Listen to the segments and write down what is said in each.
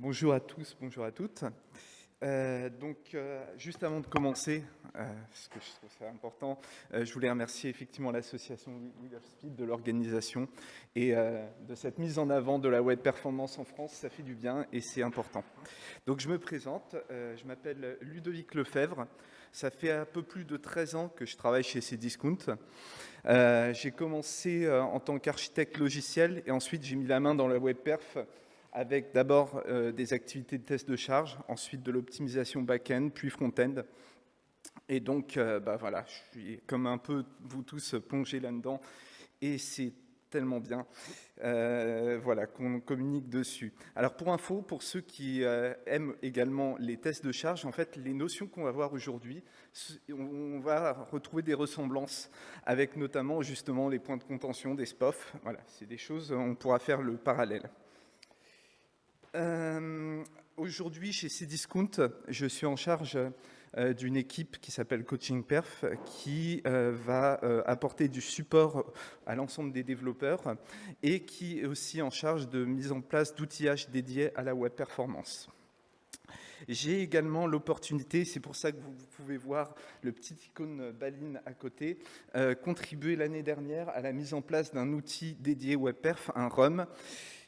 Bonjour à tous, bonjour à toutes. Euh, donc, euh, juste avant de commencer, euh, ce que je trouve ça important, je voulais remercier effectivement l'association We Speed de l'organisation et de cette mise en avant de la web performance en France. Ça fait du bien et c'est important. Donc, je me présente, je m'appelle Ludovic Lefebvre. Ça fait un peu plus de 13 ans que je travaille chez Cdiscount. j'ai commencé en tant qu'architecte logiciel et ensuite j'ai mis la main dans la web perf avec d'abord euh, des activités de test de charge, ensuite de l'optimisation back-end, puis front-end. Et donc, euh, bah voilà, je suis comme un peu vous tous plongés là-dedans, et c'est tellement bien euh, voilà, qu'on communique dessus. Alors pour info, pour ceux qui aiment également les tests de charge, en fait, les notions qu'on va voir aujourd'hui, on va retrouver des ressemblances avec notamment justement les points de contention des SPOF. Voilà, c'est des choses, on pourra faire le parallèle. Euh, aujourd'hui, chez Cdiscount, je suis en charge euh, d'une équipe qui s'appelle Coaching Perf, qui euh, va apporter du support à l'ensemble des développeurs et qui est aussi en charge de mise en place d'outillage dédiés à la web performance. J'ai également l'opportunité, c'est pour ça que vous, pouvez voir le petit icône Baline à côté, contribuer l'année dernière à la mise en place d'un outil dédié WebPerf, un RUM,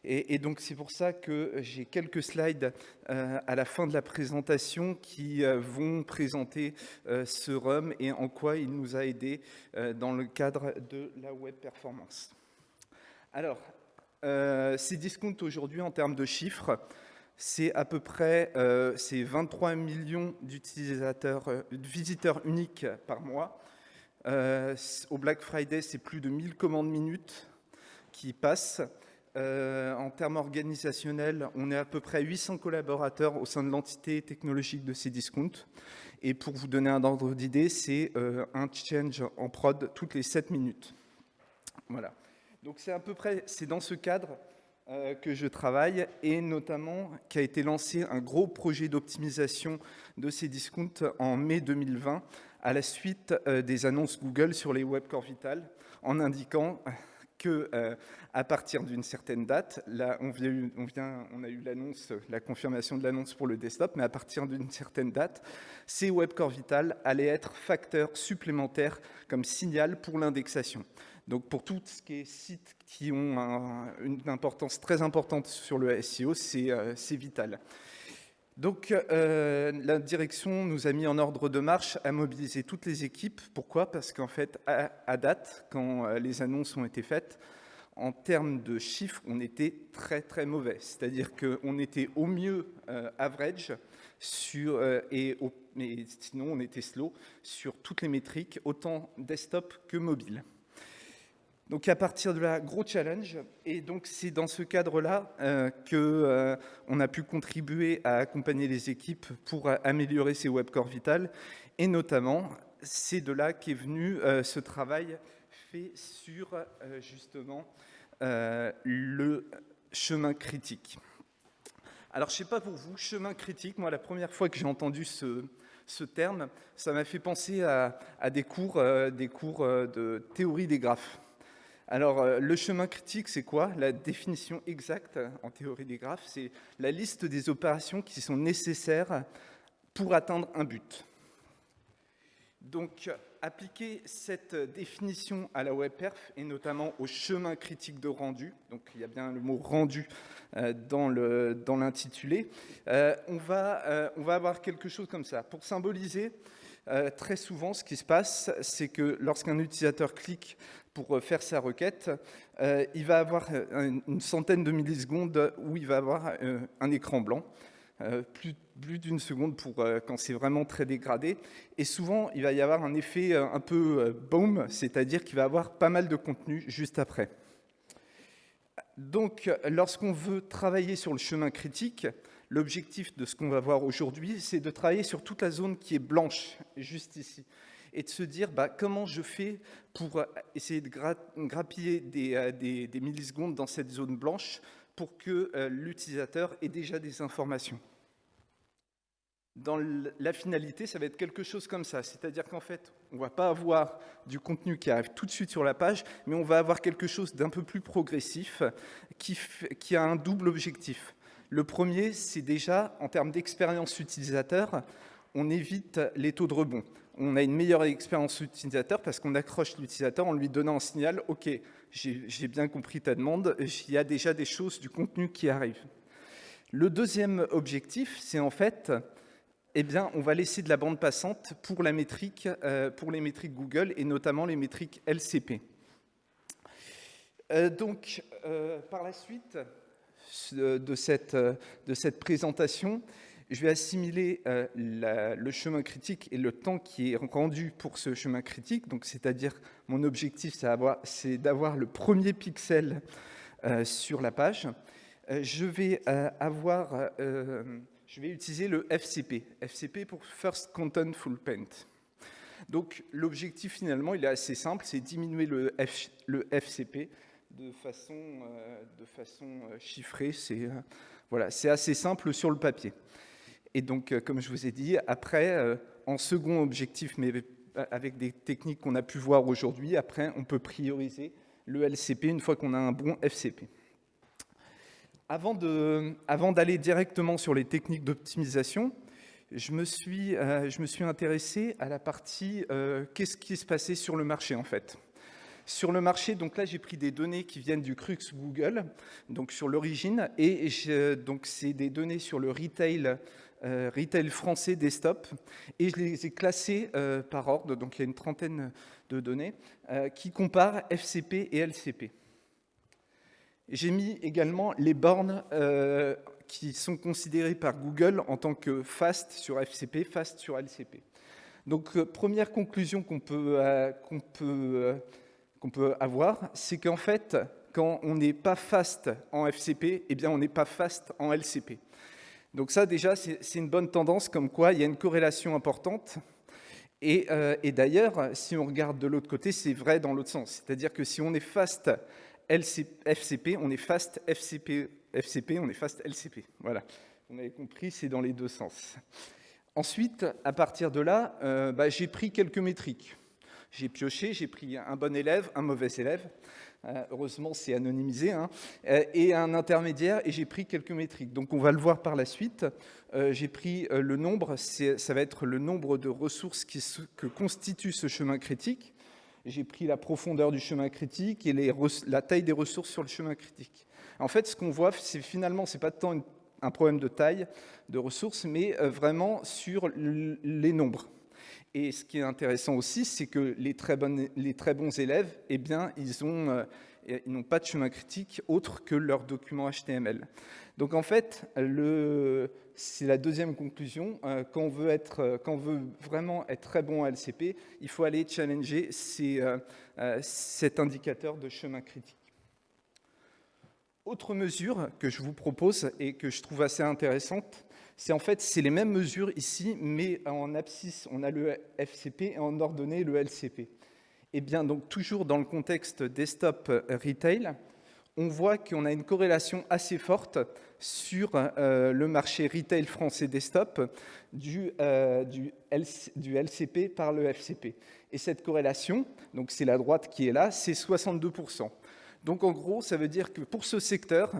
et, donc c'est pour ça que j'ai quelques slides euh, à la fin de la présentation qui euh, vont présenter euh, ce RUM et en quoi il nous a aidé dans le cadre de la web performance. Alors, ces discounts aujourd'hui en termes de chiffres, c'est à peu près 23 millions d'utilisateurs, de visiteurs uniques par mois. au Black Friday, c'est plus de 1000 commandes minutes qui passent. Euh, en termes organisationnels, on est à peu près 800 collaborateurs au sein de l'entité technologique de Cdiscount. Et pour vous donner un ordre d'idée, c'est euh, un change en prod toutes les 7 minutes. Voilà. Donc c'est à peu près, c'est dans ce cadre euh, que je travaille et notamment qu'a été lancé un gros projet d'optimisation de Cdiscount en mai 2020 à la suite des annonces Google sur les web core vital en indiquant que euh, à partir d'une certaine date, là on, vient, on, a eu l'annonce, la confirmation de l'annonce pour le desktop, mais à partir d'une certaine date, ces web core vital allaient être facteurs supplémentaires comme signal pour l'indexation. Donc pour tout ce qui est sites qui ont une importance très importante sur le SEO, c'est euh, vital. Donc euh, la direction nous a mis en ordre de marche à mobiliser toutes les équipes. Pourquoi? Parce qu'en fait, à, date, quand euh, les annonces ont été faites, en termes de chiffres, on était très très mauvais. C'est-à-dire qu'on était au mieux average sur, et, et sinon on était slow sur toutes les métriques, autant desktop que mobile. Donc à partir de là, gros challenge. Et donc c'est dans ce cadre-là euh, qu'on euh, a pu contribuer à accompagner les équipes pour euh, améliorer ces web core vital. Et notamment, c'est de là qu'est venu ce travail fait sur justement le chemin critique. Alors je ne sais pas pour vous, chemin critique, moi la première fois que j'ai entendu ce, ce terme, ça m'a fait penser à, à des cours, des cours de théorie des graphes. Alors, euh, le chemin critique, c'est quoi? La définition exacte en théorie des graphes, c'est la liste des opérations qui sont nécessaires pour atteindre un but. Donc, appliquer cette définition à la web perf et notamment au chemin critique de rendu, donc il y a bien le mot rendu euh, dans l'intitulé, euh, on va avoir quelque chose comme ça. Pour symboliser, très souvent, ce qui se passe, c'est que lorsqu'un utilisateur clique pour euh, faire sa requête, euh, il va avoir euh, une centaine de millisecondes où il va avoir un écran blanc, plus, plus d'une seconde pour quand c'est vraiment très dégradé. Et souvent, il va y avoir un effet un peu boom, c'est-à-dire qu'il va avoir pas mal de contenu juste après. Donc, lorsqu'on veut travailler sur le chemin critique, l'objectif de ce qu'on va voir aujourd'hui, c'est de travailler sur toute la zone qui est blanche, juste ici et de se dire bah, comment je fais pour euh, essayer de grappiller euh, des, des, millisecondes dans cette zone blanche pour que euh, l'utilisateur ait déjà des informations. Dans la finalité, ça va être quelque chose comme ça, c'est-à-dire qu'en fait, on ne va pas avoir du contenu qui arrive tout de suite sur la page, mais on va avoir quelque chose d'un peu plus progressif qui a un double objectif. Le premier, c'est déjà, en termes d'expérience utilisateur, on évite les taux de rebond. On a une meilleure expérience utilisateur parce qu'on accroche l'utilisateur en lui donnant un signal « Ok, j'ai bien compris ta demande, il y a déjà des choses, du contenu qui arrivent. » Le deuxième objectif, c'est en fait, eh bien, on va laisser de la bande passante pour, euh, les métriques Google et notamment les métriques LCP. Euh, donc, euh, par la suite de cette, de cette présentation, je vais assimiler le chemin critique et le temps qui est rendu pour ce chemin critique. Donc, c'est-à-dire, mon objectif, c'est d'avoir le premier pixel sur la page. Euh, je vais euh, avoir, euh, je vais utiliser le FCP. FCP pour First Content Full Paint. Donc l'objectif finalement, il est assez simple, c'est diminuer le, FCP de façon, de façon chiffrée. C'est assez simple sur le papier. Et donc, comme je vous ai dit, après, en second objectif, mais avec des techniques qu'on a pu voir aujourd'hui, après, on peut prioriser le LCP une fois qu'on a un bon FCP. Avant d'aller directement sur les techniques d'optimisation, je, me suis, euh, je me suis intéressé à la partie euh, qu'est-ce qui se passait sur le marché en fait. Sur le marché, donc là j'ai pris des données qui viennent du Crux Google, donc sur l'origine, et donc c'est des données sur le retail, euh, retail français desktop, et je les ai classées par ordre, donc il y a une trentaine de données, qui comparent FCP et LCP. J'ai mis également les bornes euh, qui sont considérées par Google en tant que fast sur FCP, fast sur LCP. Donc, euh, première conclusion qu'on peut, euh, peut, qu'on peut avoir, c'est qu'en fait, quand on n'est pas fast en FCP, eh bien, on n'est pas fast en LCP. Donc ça, déjà, c'est une bonne tendance, comme quoi il y a une corrélation importante. Et, et d'ailleurs, si on regarde de l'autre côté, c'est vrai dans l'autre sens. C'est-à-dire que si on est fast FCP, on est fast FCP, on est fast LCP. Voilà, on avait compris, c'est dans les deux sens. Ensuite, à partir de là, euh, bah, j'ai pris quelques métriques. J'ai pioché, j'ai pris un bon élève, un mauvais élève, euh, heureusement c'est anonymisé, hein, euh, et un intermédiaire, et j'ai pris quelques métriques. Donc on va le voir par la suite. j'ai pris le nombre, ça va être le nombre de ressources que constitue ce chemin critique j'ai pris la profondeur du chemin critique et la taille des ressources sur le chemin critique. En fait, ce qu'on voit, c'est finalement, ce n'est pas tant un problème de taille de ressources, mais euh, vraiment sur les nombres. Et ce qui est intéressant aussi, c'est que les très, bons élèves, eh bien, euh, ils n'ont pas de chemin critique autre que leur document HTML. Donc en fait, c'est la deuxième conclusion. Euh, quand, on veut être, euh, quand on veut vraiment être très bon à LCP, il faut aller challenger cet indicateur de chemin critique. Autre mesure que je vous propose et que je trouve assez intéressante, c'est en fait c'est les mêmes mesures ici, mais en abscisse, on a le FCP et en ordonnée le LCP. Eh bien, donc, toujours dans le contexte desktop retail, on voit qu'on a une corrélation assez forte sur euh, le marché retail français desktop du, euh, du, LCP par le FCP. Et cette corrélation, donc c'est la droite qui est là, c'est 62%. Donc en gros, ça veut dire que pour ce secteur,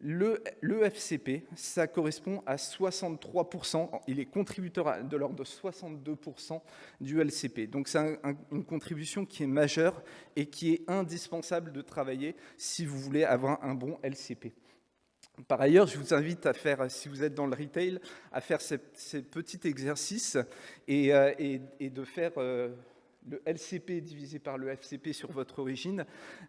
le, FCP, ça correspond à 63%, il est contributeur de l'ordre de 62% du LCP. Donc c'est une contribution qui est majeure et qui est indispensable de travailler si vous voulez avoir un bon LCP. Par ailleurs, je vous invite à faire, si vous êtes dans le retail, à faire ces, petits exercices et, euh, de faire... Euh, le LCP divisé par le FCP sur votre origine.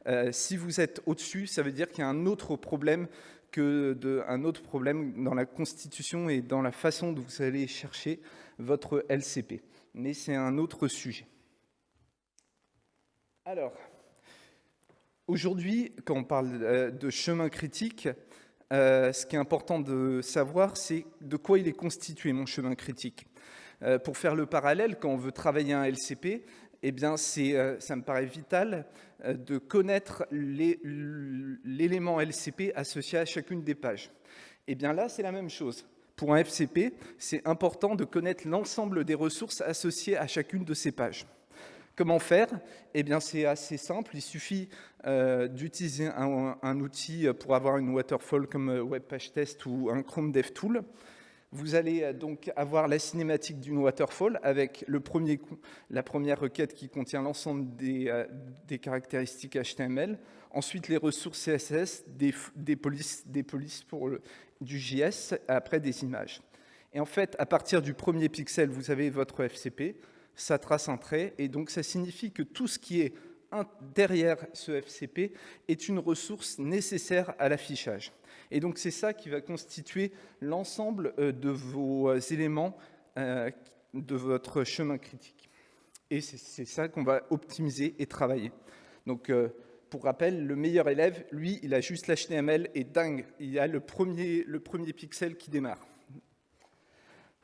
Euh, si vous êtes au-dessus, ça veut dire qu'il y a un autre problème que un autre problème dans la constitution et dans la façon dont vous allez chercher votre LCP. Mais c'est un autre sujet. Alors, aujourd'hui, quand on parle euh, de chemin critique, euh, ce qui est important de savoir, c'est de quoi il est constitué, mon chemin critique. Pour faire le parallèle, quand on veut travailler un LCP, eh bien, euh, ça me paraît vital euh, de connaître l'élément LCP associé à chacune des pages. Eh bien là, c'est la même chose. Pour un FCP, c'est important de connaître l'ensemble des ressources associées à chacune de ces pages. Comment faire? Eh bien, c'est assez simple. Il suffit euh, d'utiliser un, outil pour avoir une waterfall comme WebPageTest ou un Chrome DevTool. Vous allez euh, donc avoir la cinématique d'une waterfall avec le premier, la première requête qui contient l'ensemble des, des, caractéristiques HTML, ensuite les ressources CSS, des, des polices, des polices pour le, du JS, après des images. Et en fait, à partir du premier pixel, vous avez votre FCP, ça trace un trait, et donc ça signifie que tout ce qui est derrière ce FCP est une ressource nécessaire à l'affichage. Et donc c'est ça qui va constituer l'ensemble euh, de vos euh, éléments euh, de votre chemin critique. Et c'est ça qu'on va optimiser et travailler. Donc pour rappel, le meilleur élève, lui, il a juste l'HTML et dingue, il a le premier, le premier pixel qui démarre.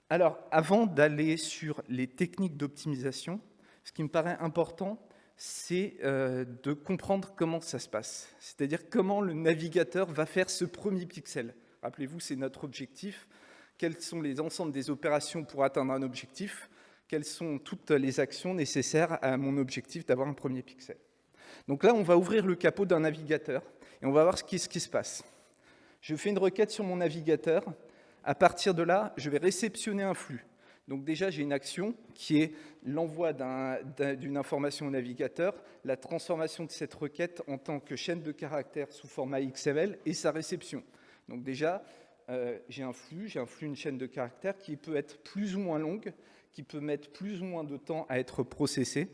Alors, avant d'aller sur les techniques d'optimisation, ce qui me paraît important, c'est euh, de comprendre comment ça se passe. C'est-à-dire comment le navigateur va faire ce premier pixel. Rappelez-vous, c'est notre objectif. Quels sont les ensembles des opérations pour atteindre un objectif? Quelles sont toutes les actions nécessaires à mon objectif d'avoir un premier pixel? Donc là, on va ouvrir le capot d'un navigateur et on va voir ce qui, ce qui se passe. Je fais une requête sur mon navigateur à partir de là, je vais réceptionner un flux. Donc déjà, j'ai une action qui est l'envoi d'une information au navigateur, la transformation de cette requête en tant que chaîne de caractères sous format XML et sa réception. Donc déjà, euh, j'ai un flux, j'ai un flux, une chaîne de caractères qui peut être plus ou moins longue, qui peut mettre plus ou moins de temps à être processée.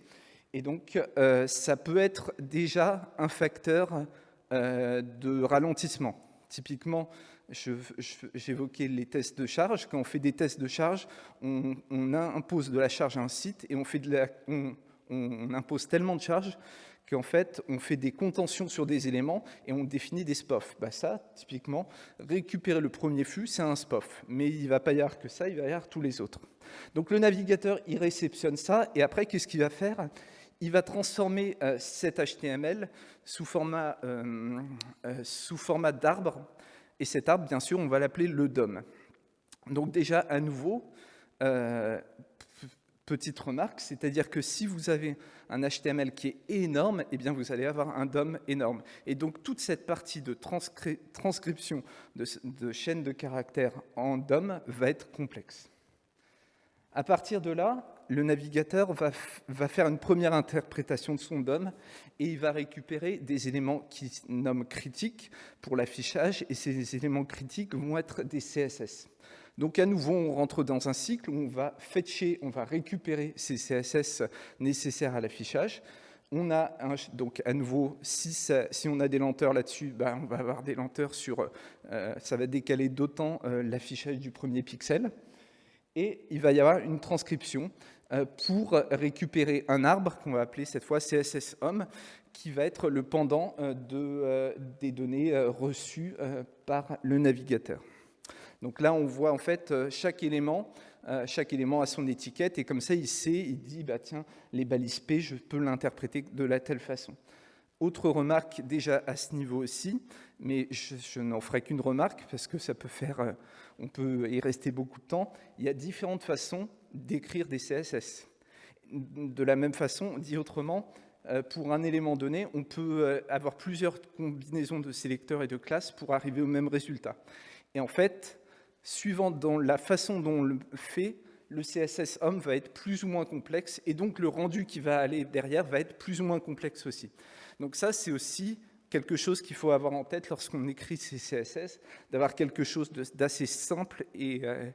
Et donc, euh, ça peut être déjà un facteur euh, de ralentissement. Typiquement, j'évoquais les tests de charge. Quand on fait des tests de charge, on, impose de la charge à un site et on, fait on, impose tellement de charge qu'en fait, on fait des contentions sur des éléments et on définit des SPOF. Bah ça, typiquement, récupérer le premier flux, c'est un SPOF. Mais il ne va pas y avoir que ça, il va y avoir tous les autres. Donc le navigateur, il réceptionne ça et après, qu'est-ce qu'il va faire? Il va transformer euh, cet HTML sous format, euh, euh, sous format d'arbre et cet arbre, bien sûr, on va l'appeler le DOM. Donc déjà, à nouveau, euh, petite remarque, c'est-à-dire que si vous avez un HTML qui est énorme, eh bien vous allez avoir un DOM énorme. Et donc toute cette partie de transcription de, de chaîne de caractères en DOM va être complexe. À partir de là, le navigateur va, faire une première interprétation de son DOM et il va récupérer des éléments qu'il nomme critiques pour l'affichage et ces éléments critiques vont être des CSS. Donc à nouveau, on rentre dans un cycle où on va fetcher, on va récupérer ces CSS nécessaires à l'affichage. On a donc à nouveau, si, on a des lenteurs là-dessus, ben, on va avoir des lenteurs sur, euh, ça va décaler d'autant euh, l'affichage du premier pixel. Et il va y avoir une transcription pour récupérer un arbre qu'on va appeler cette fois CSS Home, qui va être le pendant euh, de, euh, des données reçues par le navigateur. Donc là, on voit en fait chaque élément, chaque élément a son étiquette, et comme ça, il sait, il dit, bah, tiens, les balises P, je peux l'interpréter de la telle façon. Autre remarque déjà à ce niveau aussi, mais je n'en ferai qu'une remarque parce que ça peut faire, on peut y rester beaucoup de temps. Il y a différentes façons d'écrire des CSS. De la même façon, dit autrement, euh, pour un élément donné, on peut euh, avoir plusieurs combinaisons de sélecteurs et de classes pour arriver au même résultat. Et en fait, suivant dans la façon dont on le fait, le CSS homme va être plus ou moins complexe, et donc le rendu qui va aller derrière va être plus ou moins complexe aussi. Donc ça, c'est aussi quelque chose qu'il faut avoir en tête lorsqu'on écrit ces CSS, d'avoir quelque chose d'assez simple et, euh,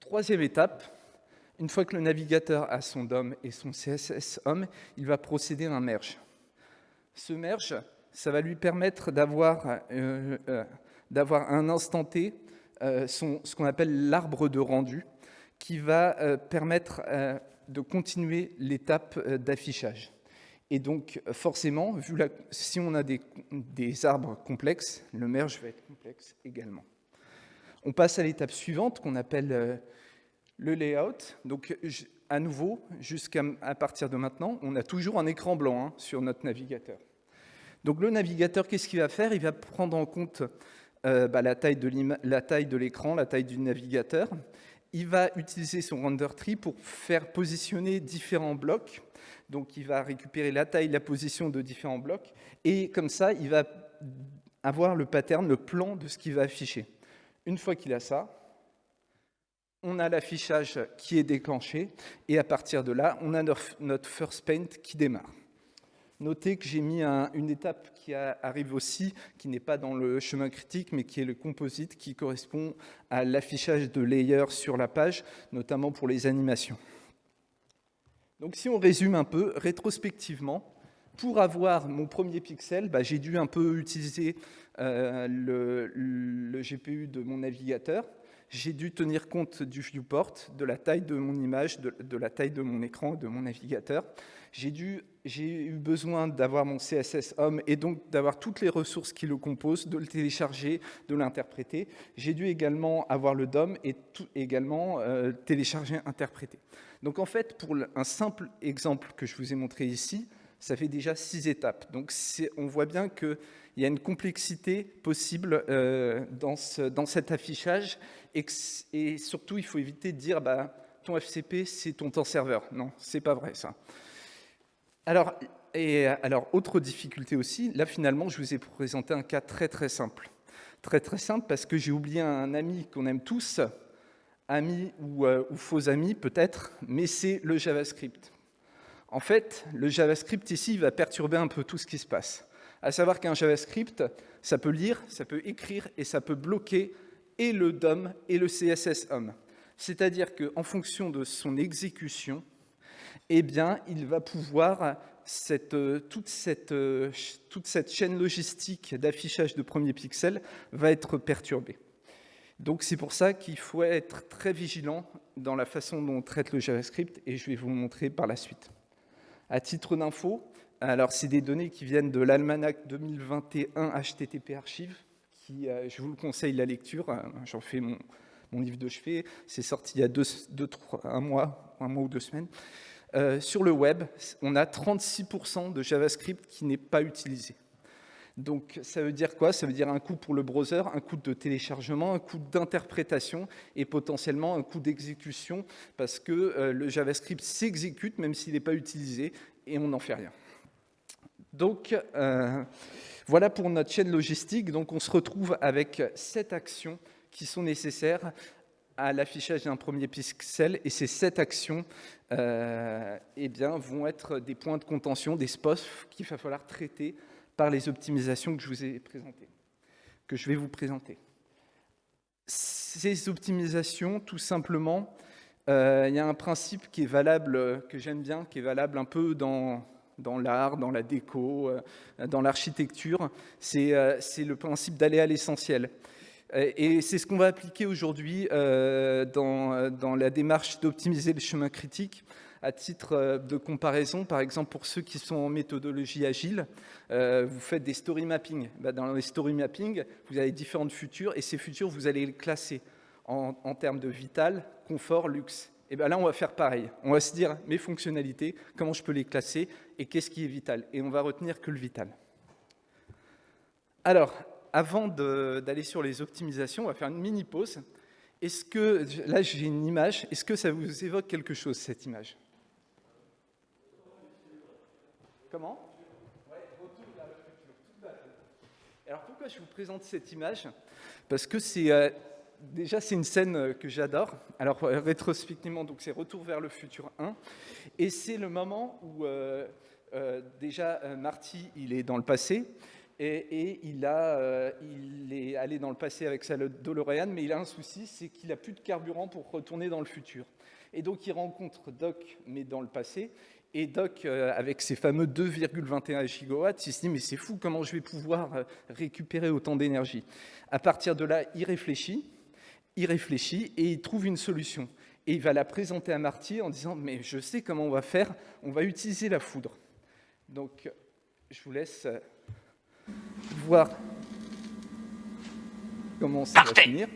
Troisième étape, une fois que le navigateur a son DOM et son CSS HOME, il va procéder à un merge. Ce merge, ça va lui permettre d'avoir euh, euh, un instant T, euh, ce qu'on appelle l'arbre de rendu, qui va permettre de continuer l'étape d'affichage. Et donc, forcément, vu la, si on a des arbres complexes, le merge va être complexe également. On passe à l'étape suivante qu'on appelle euh, le layout. Donc, à nouveau, jusqu'à partir de maintenant, on a toujours un écran blanc hein, sur notre navigateur. Donc, le navigateur, qu'est-ce qu'il va faire? Il va prendre en compte euh, bah, la taille de l'écran, la taille du navigateur. il va utiliser son render tree pour faire positionner différents blocs. Donc, il va récupérer la taille, la position de différents blocs. Et comme ça, il va avoir le pattern, le plan de ce qu'il va afficher. Une fois qu'il a ça, on a l'affichage qui est déclenché. Et à partir de là, on a notre first paint qui démarre. Notez que j'ai mis une étape qui arrive aussi, qui n'est pas dans le chemin critique, mais qui est le composite, qui correspond à l'affichage de layers sur la page, notamment pour les animations. Donc si on résume un peu, rétrospectivement, pour avoir mon premier pixel, bah, j'ai dû un peu utiliser euh, le, GPU de mon navigateur, j'ai dû tenir compte du viewport, de la taille de mon image, de, la taille de mon écran, de mon navigateur. J'ai eu besoin d'avoir mon CSS Home et donc d'avoir toutes les ressources qui le composent, de le télécharger, de l'interpréter. J'ai dû également avoir le DOM et tout, également euh, télécharger, interpréter. Donc en fait, pour un simple exemple que je vous ai montré ici, ça fait déjà six étapes. Donc on voit bien qu'il y a une complexité possible euh, dans, dans cet affichage et, surtout, il faut éviter de dire bah, ton FCP, c'est ton temps serveur. Non, c'est pas vrai ça. Alors, et, alors, autre difficulté aussi, là finalement, je vous ai présenté un cas très très simple. Très très simple parce que j'ai oublié un ami qu'on aime tous, ami ou, euh, ou faux ami peut-être, mais c'est le JavaScript. En fait, le JavaScript ici va perturber un peu tout ce qui se passe. À savoir qu'un JavaScript, ça peut lire, ça peut écrire et ça peut bloquer et le DOM et le CSS HOM. C'est-à-dire qu'en fonction de son exécution, eh bien, il va pouvoir, toute, cette, toute cette chaîne logistique d'affichage de premiers pixels va être perturbée. Donc c'est pour ça qu'il faut être très vigilant dans la façon dont on traite le JavaScript, et je vais vous montrer par la suite. À titre d'info, alors c'est des données qui viennent de l'almanach 2021 HTTP Archive, euh, je vous le conseille la lecture, euh, j'en fais mon, livre de chevet, c'est sorti il y a deux, un, mois, un mois ou deux semaines. Euh, sur le web, on a 36% de JavaScript qui n'est pas utilisé. Donc ça veut dire quoi? Ça veut dire un coût pour le browser, un coût de téléchargement, un coût d'interprétation et potentiellement un coût d'exécution parce que le JavaScript s'exécute même s'il n'est pas utilisé et on n'en fait rien. Donc voilà pour notre chaîne logistique. Donc on se retrouve avec sept actions qui sont nécessaires à l'affichage d'un premier pixel et ces sept actions euh, eh bien, vont être des points de contention, des spots qu'il va falloir traiter par les optimisations que je vous ai présentées, que je vais vous présenter. Ces optimisations, tout simplement, euh, il y a un principe qui est valable, que j'aime bien, qui est valable un peu dans dans l'art, dans la déco, euh, dans l'architecture. Euh, c'est le principe d'aller à l'essentiel. Et c'est ce qu'on va appliquer aujourd'hui euh, dans, dans, la démarche d'optimiser le chemin critique. À titre de comparaison, par exemple, pour ceux qui sont en méthodologie agile, vous faites des story mapping. Bah, dans les story mapping, vous avez différentes futures, et ces futures, vous allez les classer en, termes de vital, confort, luxe. Et bien là, on va faire pareil. On va se dire mes fonctionnalités, comment je peux les classer et qu'est-ce qui est vital. Et on va retenir que le vital. Alors, avant d'aller sur les optimisations, on va faire une mini pause. Est-ce que, là j'ai une image, est-ce que ça vous évoque quelque chose, cette image? Comment Alors pourquoi je vous présente cette image? Parce que c'est euh, déjà, c'est une scène euh, que j'adore. Alors, euh, rétrospectivement, donc c'est Retour vers le futur 1. Et c'est le moment où, déjà, Marty, il est dans le passé. Et, il, a, il est allé dans le passé avec sa DeLorean, mais il a un souci, c'est qu'il n'a plus de carburant pour retourner dans le futur. Et donc, il rencontre Doc, mais dans le passé. Et Doc, avec ses fameux 2,21 gigawatts, il se dit, mais c'est fou, comment je vais pouvoir récupérer autant d'énergie? À partir de là, il réfléchit, il réfléchit et il trouve une solution. Et il va la présenter à Marty en disant « mais je sais comment on va faire, on va utiliser la foudre ». Donc, je vous laisse euh, voir comment ça va finir.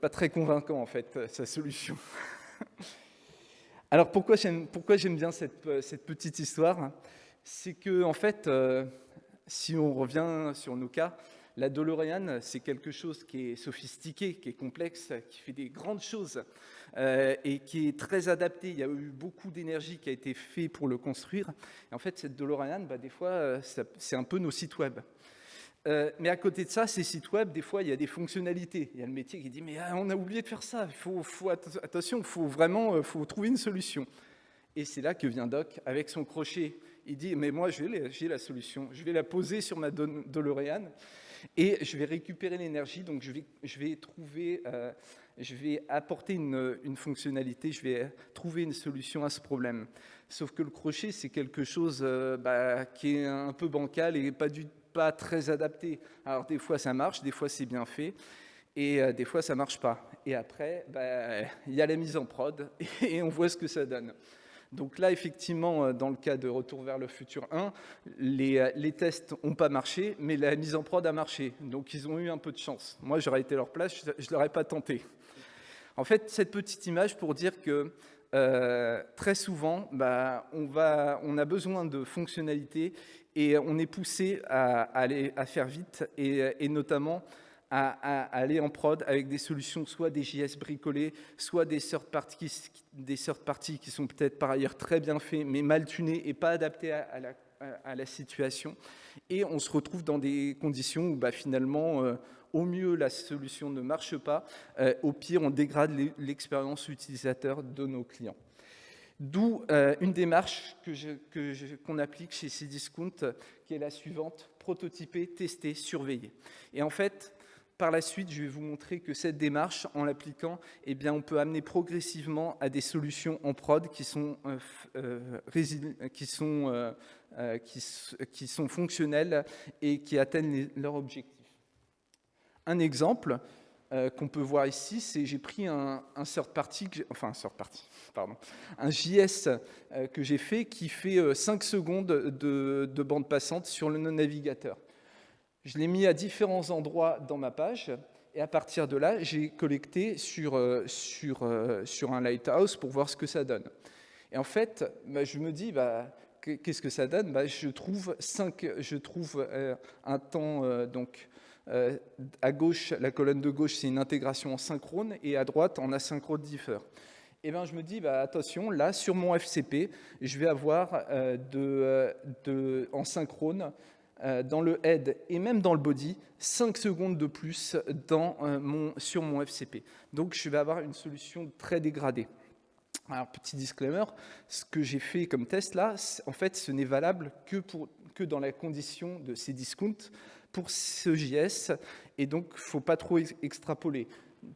Pas très convaincant en fait, sa solution. Alors pourquoi j'aime bien cette, cette, petite histoire? C'est que en fait, si on revient sur nos cas, la DeLorean, c'est quelque chose qui est sophistiqué, qui est complexe, qui fait des grandes choses euh, et qui est très adapté. Il y a eu beaucoup d'énergie qui a été fait pour le construire. Et en fait, cette DeLorean, bah, des fois, euh, c'est un peu nos sites web. Euh, mais à côté de ça, ces sites web, des fois, il y a des fonctionnalités. Il y a le métier qui dit, mais ah, on a oublié de faire ça, il faut, attention, il faut vraiment faut trouver une solution. Et c'est là que vient Doc avec son crochet. Il dit, mais moi, j'ai la solution, je vais la poser sur ma DeLorean et je vais récupérer l'énergie, donc je vais, je vais trouver, euh, je vais apporter une, fonctionnalité, je vais trouver une solution à ce problème. Sauf que le crochet, c'est quelque chose euh, bah, qui est un peu bancal et pas, du, très adapté. Alors des fois ça marche, des fois c'est bien fait, et euh, des fois ça marche pas. Et après, bah, il y a la mise en prod, et on voit ce que ça donne. Donc là, effectivement, euh, dans le cas de Retour vers le futur 1, les, euh, les tests n'ont pas marché, mais la mise en prod a marché. Donc ils ont eu un peu de chance. Moi, j'aurais été leur place, je ne l'aurais pas tenté. En fait, cette petite image pour dire que euh, très souvent, bah, on, a besoin de fonctionnalités et on est poussé à, faire vite et, notamment à, aller en prod avec des solutions, soit des JS bricolés, soit des third parties, qui sont peut-être par ailleurs très bien faits, mais mal tunés et pas adaptés à, la, à la, situation. Et on se retrouve dans des conditions où bah, finalement, euh, au mieux, la solution ne marche pas, euh, au pire, on dégrade l'expérience utilisateur de nos clients. D'où euh, une démarche qu'on que qu'on applique chez Cdiscount, qui est la suivante, prototyper, tester, surveiller. Et en fait, par la suite, je vais vous montrer que cette démarche, en l'appliquant, eh bien, on peut amener progressivement à des solutions en prod qui sont, euh, euh, euh, fonctionnelles et qui atteignent leurs objectifs. Un exemple qu'on peut voir ici, c'est j'ai pris un, un third party, enfin un third party, pardon, un JS que j'ai fait qui fait 5 secondes de, de bande passante sur le navigateur. Je l'ai mis à différents endroits dans ma page, et à partir de là, j'ai collecté sur, euh, sur, euh, sur un lighthouse pour voir ce que ça donne. Et en fait, bah, je me dis, bah, qu'est-ce que ça donne? Bah, Je trouve, cinq, je trouve euh, un temps, donc à gauche, la colonne de gauche, c'est une intégration en synchrone, et à droite, en asynchrone differ. Et bien, je me dis, bah, attention, là, sur mon FCP, je vais avoir de, de, en synchrone euh, dans le head et même dans le body 5 secondes de plus dans, euh, mon, sur mon FCP. Donc je vais avoir une solution très dégradée. Alors petit disclaimer, ce que j'ai fait comme test là, en fait ce n'est valable que dans la condition de ces discounts pour ce JS et donc il ne faut pas trop extrapoler.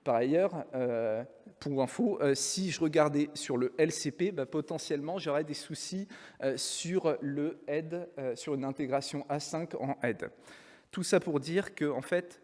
Par ailleurs, euh, pour info, euh, si je regardais sur le LCP, bah, potentiellement j'aurais des soucis euh, sur le head, sur une intégration A5 en head. Tout ça pour dire qu'en en fait,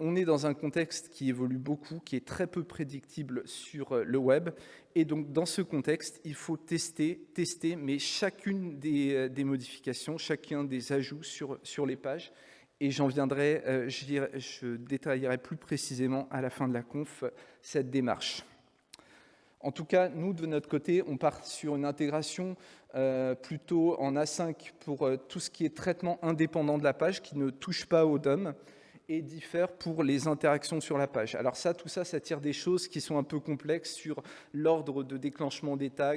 on est dans un contexte qui évolue beaucoup, qui est très peu prédictible sur le web. Et donc, dans ce contexte, il faut tester, tester, mais chacune des, des modifications, chacun des ajouts sur, sur les pages et j'en viendrai, euh, je, détaillerai plus précisément à la fin de la conf cette démarche. En tout cas, nous, de notre côté, on part sur une intégration euh, plutôt en A5 pour euh, tout ce qui est traitement indépendant de la page, qui ne touche pas au DOM, et diffère pour les interactions sur la page. Alors ça, tout ça, ça tire des choses qui sont un peu complexes sur l'ordre de déclenchement des tags,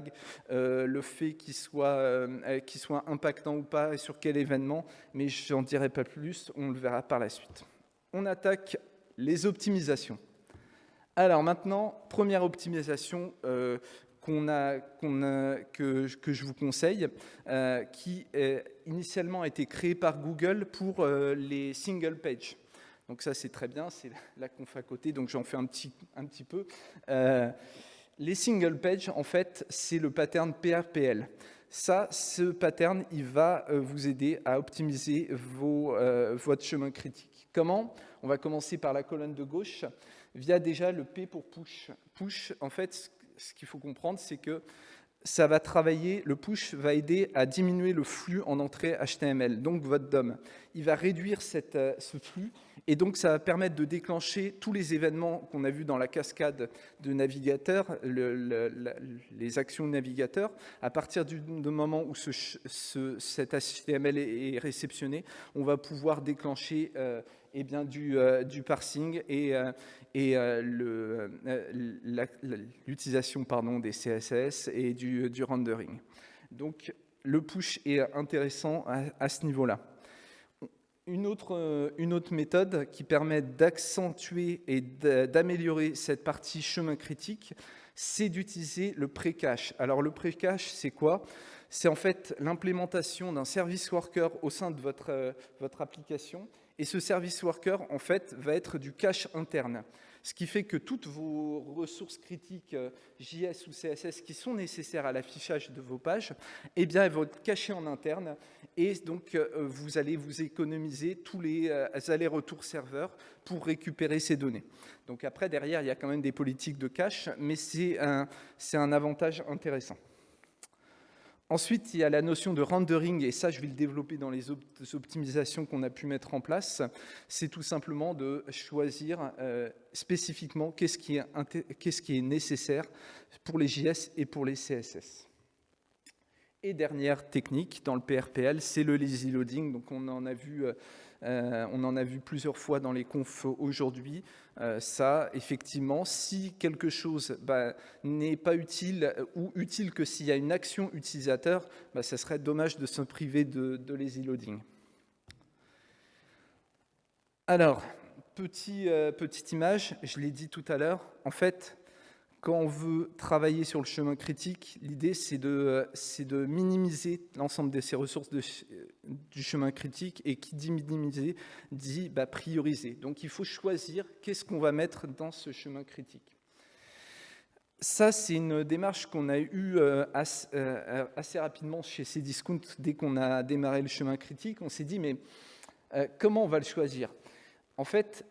euh, le fait qu'ils soient, euh, soit impactants ou pas, et sur quel événement, mais je n'en dirai pas plus, on le verra par la suite. On attaque les optimisations. Alors maintenant, première optimisation euh, a, que, je vous conseille, qui initialement a été créée par Google pour les single page. Donc ça, c'est très bien, c'est la conf à côté, donc j'en fais un petit, un petit peu. Euh, les single page, en fait, c'est le pattern PRPL. Ça, ce pattern, il va euh, vous aider à optimiser vos, euh, votre chemin critique. Comment? On va commencer par la colonne de gauche, via déjà le P pour push. Push, en fait, ce qu'il faut comprendre, c'est que ça va travailler, le push va aider à diminuer le flux en entrée HTML, donc votre DOM. Il va réduire cette, ce flux Et donc, ça va permettre de déclencher tous les événements qu'on a vus dans la cascade de navigateur, les actions de navigateur. À partir du, moment où ce, cet HTML est, réceptionné, on va pouvoir déclencher euh, eh bien, du, euh, parsing et, euh, et l'utilisation des CSS et du, du, rendering. Donc, le push est intéressant à ce niveau-là. Une autre, euh, une autre méthode qui permet d'accentuer et d'améliorer cette partie chemin critique, c'est d'utiliser le pré-cache. Alors le pré-cache, c'est quoi? C'est en fait l'implémentation d'un service worker au sein de votre, euh, votre application. Et ce service worker, en fait, va être du cache interne ce qui fait que toutes vos ressources critiques euh, JS ou CSS qui sont nécessaires à l'affichage de vos pages, eh bien, vont être cachées en interne et donc euh, vous allez vous économiser tous les euh, allers-retours serveurs pour récupérer ces données. Donc après, derrière, il y a quand même des politiques de cache, mais c'est un, un avantage intéressant. Ensuite, il y a la notion de rendering, et ça, je vais le développer dans les optimisations qu'on a pu mettre en place. C'est tout simplement de choisir euh, spécifiquement qu'est-ce qui, est nécessaire pour les JS et pour les CSS. Et dernière technique dans le PRPL, c'est le lazy loading. Donc, on en a vu euh, on en a vu plusieurs fois dans les confs aujourd'hui. Euh, ça, effectivement, si quelque chose bah, n'est pas utile ou utile que s'il y a une action utilisateur, bah, ça serait dommage de se priver de, lazy loading. Alors, petit, euh, petite image, je l'ai dit tout à l'heure, en fait, quand on veut travailler sur le chemin critique, l'idée c'est de, de, minimiser l'ensemble de ces ressources du chemin critique et qui dit minimiser dit bah, prioriser. Donc il faut choisir qu'est-ce qu'on va mettre dans ce chemin critique. Ça, c'est une démarche qu'on a eue euh, euh, assez, rapidement chez Cdiscount dès qu'on a démarré le chemin critique. On s'est dit, mais euh, comment on va le choisir? En fait,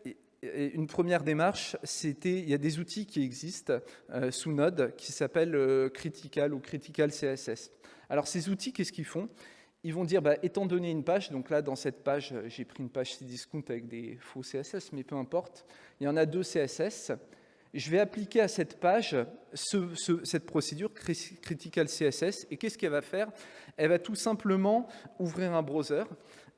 une première démarche, c'était, il y a des outils qui existent euh, sous Node qui s'appellent euh, Critical ou Critical CSS. Alors ces outils, qu'est-ce qu'ils font? Ils vont dire, bah, étant donné une page, donc là dans cette page, j'ai pris une page Cdiscount avec des faux CSS, mais peu importe, il y en a deux CSS. Je vais appliquer à cette page cette procédure Critical CSS, et qu'est-ce qu'elle va faire? Elle va tout simplement ouvrir un browser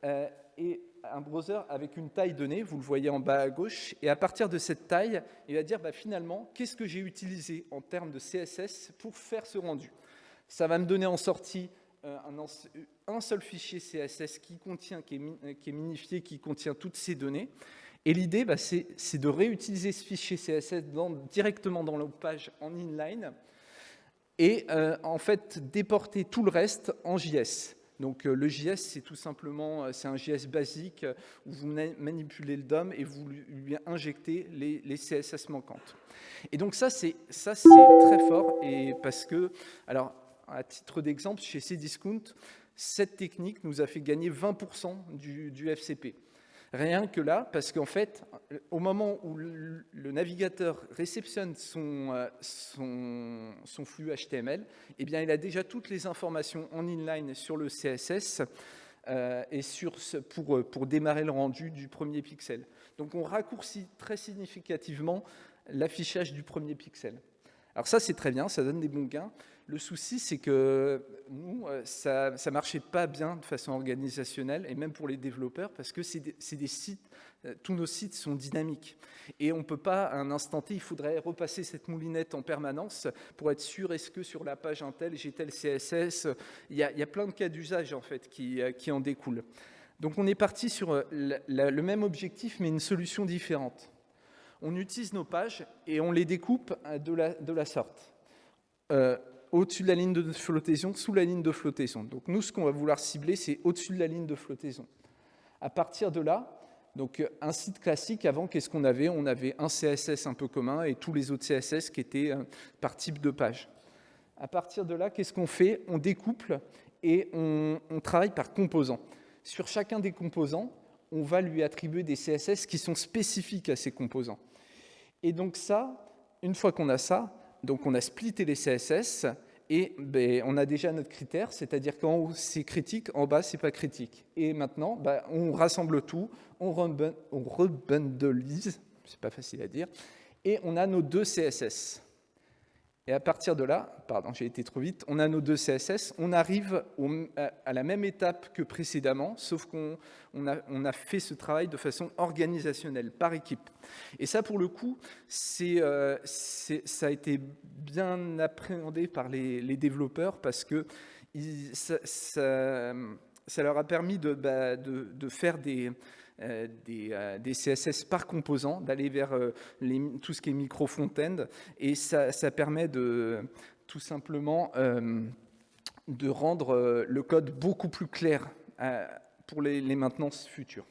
euh, et un browser avec une taille donnée, vous le voyez en bas à gauche, et à partir de cette taille, il va dire bah, finalement, qu'est-ce que j'ai utilisé en termes de CSS pour faire ce rendu? Ça va me donner en sortie euh, un, seul fichier CSS qui, contient, qui, est, minifié, qui contient toutes ces données. Et l'idée, bah, c'est de réutiliser ce fichier CSS directement dans la page en inline et euh, en fait déporter tout le reste en JS. Donc euh, le JS, c'est tout simplement, euh, c'est un JS basique euh, où vous manipulez le DOM et vous lui injectez les, CSS manquantes. Et donc ça, c'est très fort et parce que, alors à titre d'exemple, chez Cdiscount, cette technique nous a fait gagner 20% du, du FCP. Rien que là, parce qu'en fait, au moment où le, navigateur réceptionne euh, son, son, flux HTML, eh bien, il a déjà toutes les informations en inline sur le CSS euh, et sur pour, pour démarrer le rendu du premier pixel. Donc, on raccourcit très significativement l'affichage du premier pixel. Alors ça, c'est très bien, ça donne des bons gains. Le souci, c'est que nous, euh, ça ne marchait pas bien de façon organisationnelle, et même pour les développeurs, parce que c'est des, sites, euh, tous nos sites sont dynamiques. Et on ne peut pas, à un instant T, il faudrait repasser cette moulinette en permanence pour être sûr, est-ce que sur la page Intel, j'ai tel CSS il y, a, plein de cas d'usage, en fait, qui, euh, en découlent. Donc on est parti sur le même objectif, mais une solution différente. On utilise nos pages et on les découpe de la sorte au-dessus de la ligne de flottaison, sous la ligne de flottaison. Donc nous, ce qu'on va vouloir cibler, c'est au-dessus de la ligne de flottaison. À partir de là, donc un site classique, avant, qu'est-ce qu'on avait? On avait un CSS un peu commun et tous les autres CSS qui étaient euh, par type de page. À partir de là, qu'est-ce qu'on fait? On découple et on, on travaille par composants. Sur chacun des composants, on va lui attribuer des CSS qui sont spécifiques à ces composants. Et donc ça, une fois qu'on a ça, donc on a splitté les CSS Et ben, on a déjà notre critère, c'est-à-dire qu'en haut c'est critique, en bas c'est pas critique. Et maintenant, ben, on rassemble tout, on, rebundleise, c'est pas facile à dire, et on a nos deux CSS. Et à partir de là, pardon, j'ai été trop vite, on a nos deux CSS, on arrive à la même étape que précédemment, sauf qu'on a, fait ce travail de façon organisationnelle, par équipe. Et ça, pour le coup, euh, ça a été bien appréhendé par les, développeurs parce que ça, leur a permis de bah, faire des euh, euh, des, CSS par composant, d'aller vers euh, tout ce qui est micro-front-end. Et ça, permet de tout simplement de rendre le code beaucoup plus clair pour les maintenances futures.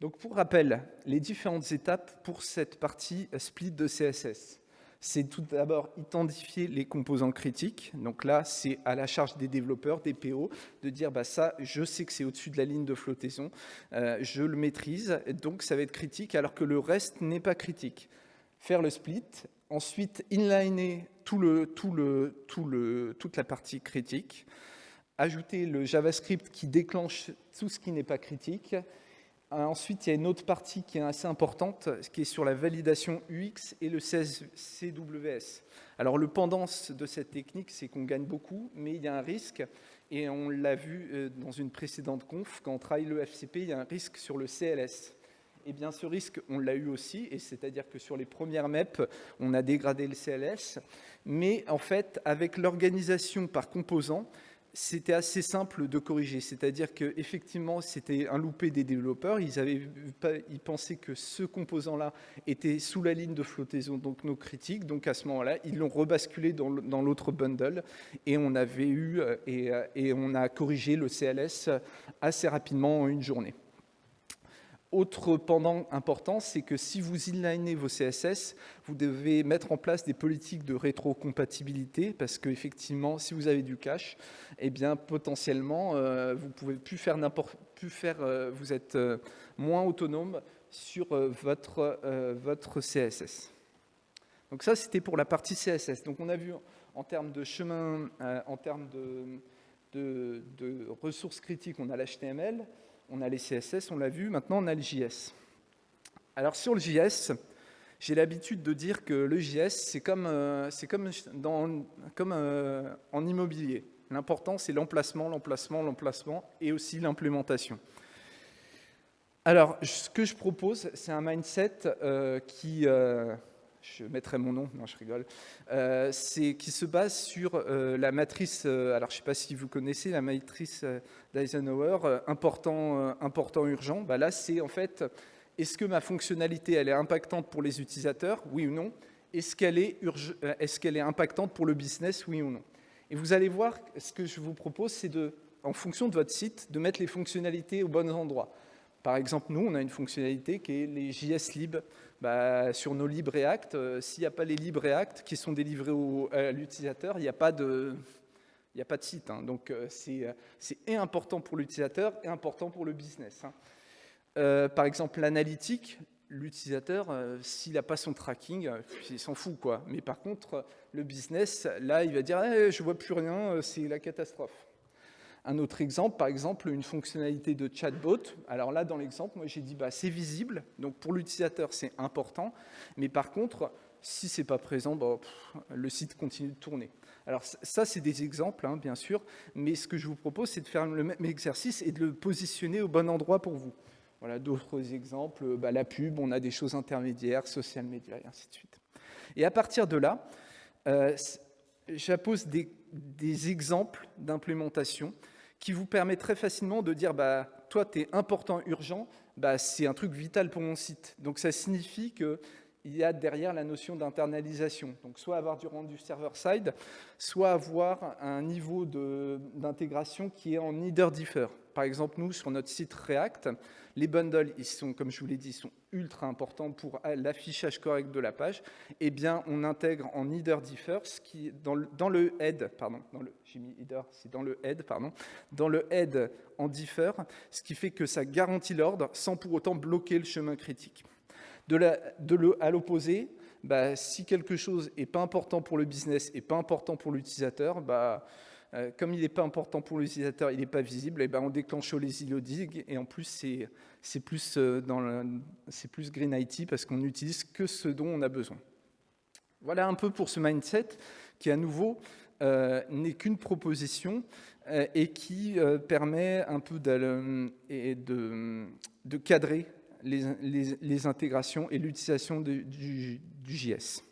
Donc pour rappel, les différentes étapes pour cette partie split de CSS c'est tout d'abord identifier les composants critiques. Donc là, c'est à la charge des développeurs, des PO, de dire bah, ça, je sais que c'est au-dessus de la ligne de flottaison, euh, je le maîtrise, donc ça va être critique, alors que le reste n'est pas critique. Faire le split, ensuite inliner toute la partie critique, ajouter le JavaScript qui déclenche tout ce qui n'est pas critique, ensuite, il y a une autre partie qui est assez importante, qui est sur la validation UX et le CWS. Alors, le pendant de cette technique, c'est qu'on gagne beaucoup, mais il y a un risque, et on l'a vu euh, dans une précédente conf, quand on travaille le FCP, il y a un risque sur le CLS. Eh bien, ce risque, on l'a eu aussi, et c'est-à-dire que sur les premières MEP, on a dégradé le CLS, mais en fait, avec l'organisation par composants, c'était assez simple de corriger. C'est-à-dire qu'effectivement, c'était un loupé des développeurs. Ils, avaient ils pensaient que ce composant-là était sous la ligne de flottaison, donc nos critiques. Donc à ce moment-là, ils l'ont rebasculé dans l'autre bundle et on avait eu euh, et, euh, et on a corrigé le CLS assez rapidement en une journée. Autre pendant important, c'est que si vous inlinez vos CSS, vous devez mettre en place des politiques de rétrocompatibilité parce qu'effectivement, si vous avez du cache, eh bien potentiellement, euh, vous pouvez plus faire n'importe plus faire, euh, vous êtes euh, moins autonome sur votre votre CSS. Donc ça, c'était pour la partie CSS. Donc on a vu en termes de chemin, en termes de, de, de ressources critiques, on a l'HTML on a les CSS, on l'a vu, maintenant on a le JS. Alors sur le JS, j'ai l'habitude de dire que le JS, c'est comme, euh, euh, en immobilier. L'important, c'est l'emplacement, l'emplacement, l'emplacement et aussi l'implémentation. Alors, ce que je propose, c'est un mindset euh, qui je mettrai mon nom, non je rigole, euh, c'est qui se base sur euh, la matrice, euh, alors je ne sais pas si vous connaissez la matrice d'Eisenhower, important, important, urgent, bah là c'est en fait, est-ce que ma fonctionnalité elle est impactante pour les utilisateurs, oui ou non. Est-ce qu'elle est, impactante pour le business, oui ou non. Et vous allez voir, ce que je vous propose, c'est de, en fonction de votre site, de mettre les fonctionnalités au bon endroit. Par exemple, nous, on a une fonctionnalité qui est les JS Lib. Bah, sur nos libres React, euh, s'il n'y a pas les libres React qui sont délivrés à l'utilisateur, il n'y a pas de... Il a pas de site, hein. donc euh, c'est important pour l'utilisateur et important pour le business. Hein. Euh, par exemple, l'analytique, l'utilisateur, s'il n'a pas son tracking, il s'en fout. quoi. Mais par contre, le business, là, il va dire eh, je vois plus rien, c'est la catastrophe ». Un autre exemple, par exemple, une fonctionnalité de chatbot. Alors là, dans l'exemple, moi j'ai dit bah, c'est visible, donc pour l'utilisateur c'est important, mais par contre, si c'est pas présent, bah, le site continue de tourner. Alors ça, c'est des exemples, hein, bien sûr, mais ce que je vous propose, c'est de faire le même exercice et de le positionner au bon endroit pour vous. Voilà d'autres exemples, bah, la pub, on a des choses intermédiaires, social media, et ainsi de suite. Et à partir de là, euh, j'appose des, des exemples d'implémentation qui vous permet très facilement de dire bah, toi, tu es important, urgent, bah, c'est un truc vital pour mon site. Donc ça signifie qu'il y a derrière la notion d'internalisation. Donc soit avoir du rendu server-side, soit avoir un niveau d'intégration qui est en either differ. Par exemple, nous, sur notre site React, les bundles, ils sont, comme je vous l'ai dit, sont ultra importants pour l'affichage correct de la page. Eh bien, on intègre en header differ, qui dans le, head, pardon, dans le, j'ai mis c'est dans le head, pardon, dans le head en differ, ce qui fait que ça garantit l'ordre sans pour autant bloquer le chemin critique. De la, de le, à l'opposé, bah, si quelque chose n'est pas important pour le business et pas important pour l'utilisateur, bah, euh, comme il n'est pas important pour l'utilisateur, il n'est pas visible, et ben on déclenche les dig et en plus c'est plus, euh, plus Green IT parce qu'on n'utilise que ce dont on a besoin. Voilà un peu pour ce mindset qui à nouveau euh, n'est qu'une proposition et qui permet un peu de, de, cadrer les, intégrations et l'utilisation du, du JS.